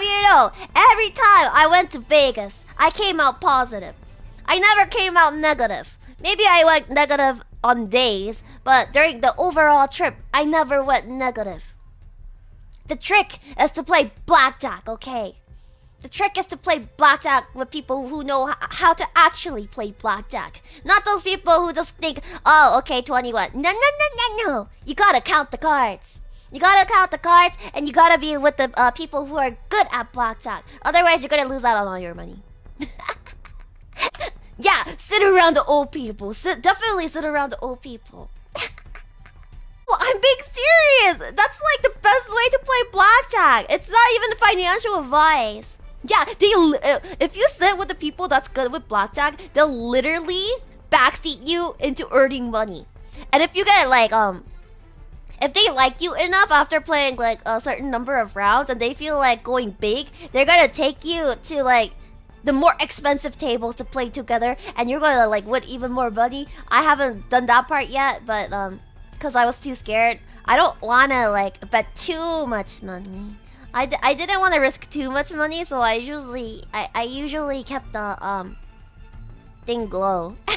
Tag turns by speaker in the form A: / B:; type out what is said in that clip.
A: have you know, every time I went to Vegas, I came out positive. I never came out negative. Maybe I went negative on days, but during the overall trip, I never went negative. The trick is to play blackjack, okay? The trick is to play blackjack with people who know how to actually play blackjack. Not those people who just think, oh, okay, 21. No, no, no, no, no. You gotta count the cards. You gotta count the cards, and you gotta be with the uh, people who are good at blackjack. Otherwise, you're gonna lose out on all your money. yeah, sit around the old people. Sit, definitely sit around the old people. well, I'm being serious. That's like the best way to play blackjack. It's not even financial advice. Yeah, they uh, if you sit with the people that's good with blackjack, they'll literally backseat you into earning money. And if you get like um if they like you enough after playing like a certain number of rounds and they feel like going big, they're gonna take you to like the more expensive tables to play together and you're gonna like win even more money. I haven't done that part yet, but um because I was too scared. I don't wanna like bet too much money. I d I didn't want to risk too much money, so I usually I, I usually kept the um thing low.